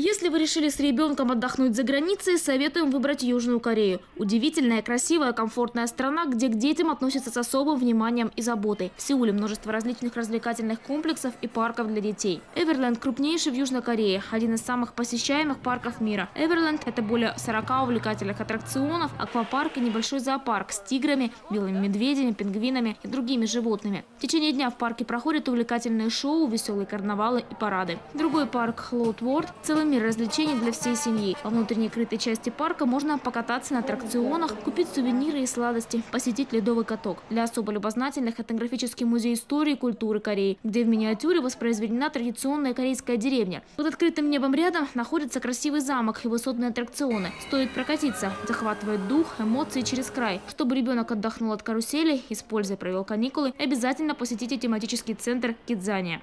Если вы решили с ребенком отдохнуть за границей, советуем выбрать Южную Корею. Удивительная, красивая, комфортная страна, где к детям относятся с особым вниманием и заботой. В Сеуле множество различных развлекательных комплексов и парков для детей. Эверленд крупнейший в Южной Корее, один из самых посещаемых парков мира. Эверленд – это более 40 увлекательных аттракционов, аквапарк и небольшой зоопарк с тиграми, белыми медведями, пингвинами и другими животными. В течение дня в парке проходят увлекательные шоу, веселые карнавалы и парады. Другой парк – Лоутворд – целый мир развлечений для всей семьи. Во внутренней крытой части парка можно покататься на аттракционах, купить сувениры и сладости, посетить ледовый каток. Для особо любознательных – этнографический музей истории и культуры Кореи, где в миниатюре воспроизведена традиционная корейская деревня. Под открытым небом рядом находится красивый замок и высотные аттракционы. Стоит прокатиться, захватывает дух, эмоции через край. Чтобы ребенок отдохнул от карусели и с пользой провел каникулы, обязательно посетите тематический центр Кидзания.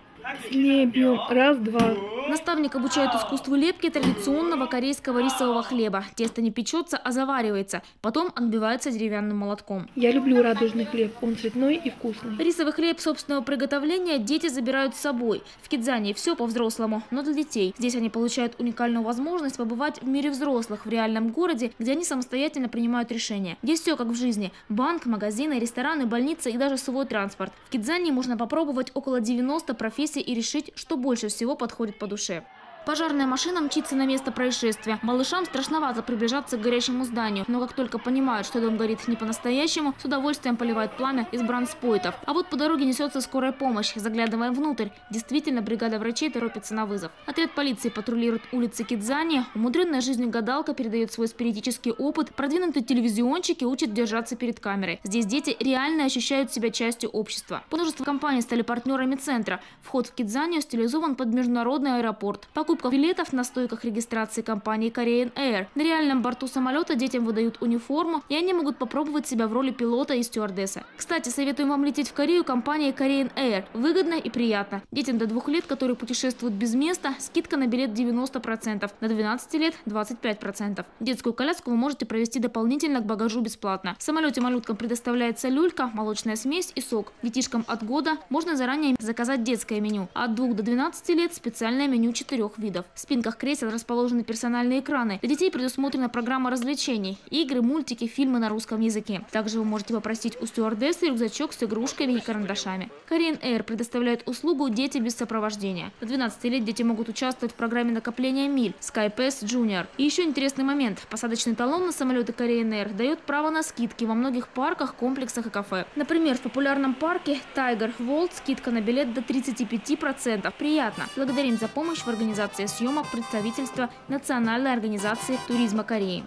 Лепим. Раз, два. Наставник обучает искусству лепки традиционного корейского рисового хлеба. Тесто не печется, а заваривается. Потом отбивается деревянным молотком. Я люблю радужный хлеб. Он цветной и вкусный. Рисовый хлеб собственного приготовления дети забирают с собой. В Кидзане все по-взрослому, но для детей. Здесь они получают уникальную возможность побывать в мире взрослых, в реальном городе, где они самостоятельно принимают решения. Здесь все как в жизни. Банк, магазины, рестораны, больницы и даже свой транспорт. В Кидзане можно попробовать около 90 профессий и решить, что больше всего подходит по душе. Пожарная машина мчится на место происшествия. Малышам страшновато приближаться к горящему зданию, но как только понимают, что дом горит не по-настоящему, с удовольствием поливают пламя из бранспойтов. А вот по дороге несется скорая помощь. Заглядываем внутрь. Действительно, бригада врачей торопится на вызов. Отряд полиции патрулирует улицы Кидзани. Умудренная жизнью гадалка передает свой спиритический опыт. Продвинутые телевизионщики учат держаться перед камерой. Здесь дети реально ощущают себя частью общества. Множество компаний стали партнерами центра. Вход в Кидзанию стилизован под международный аэропорт. Покупка покупках билетов на стойках регистрации компании Korean Air. На реальном борту самолета детям выдают униформу, и они могут попробовать себя в роли пилота и стюардессы. Кстати, советуем вам лететь в Корею компанией Korean Air. Выгодно и приятно. Детям до двух лет, которые путешествуют без места, скидка на билет 90%, на 12 лет 25%. Детскую коляску вы можете провести дополнительно к багажу бесплатно. В самолете малюткам предоставляется люлька, молочная смесь и сок. Детишкам от года можно заранее заказать детское меню. От 2 до 12 лет специальное меню четырех видов видов. В спинках кресел расположены персональные экраны. Для детей предусмотрена программа развлечений, игры, мультики, фильмы на русском языке. Также вы можете попросить у стюардессы рюкзачок с игрушками и карандашами. Korean Air предоставляет услугу «Дети без сопровождения». До 12 лет дети могут участвовать в программе накопления миль SkyPass Junior. И еще интересный момент. Посадочный талон на самолеты Korean Air дает право на скидки во многих парках, комплексах и кафе. Например, в популярном парке Tiger World скидка на билет до 35%. Приятно. Благодарим за помощь в организации съемок представительства Национальной организации туризма Кореи.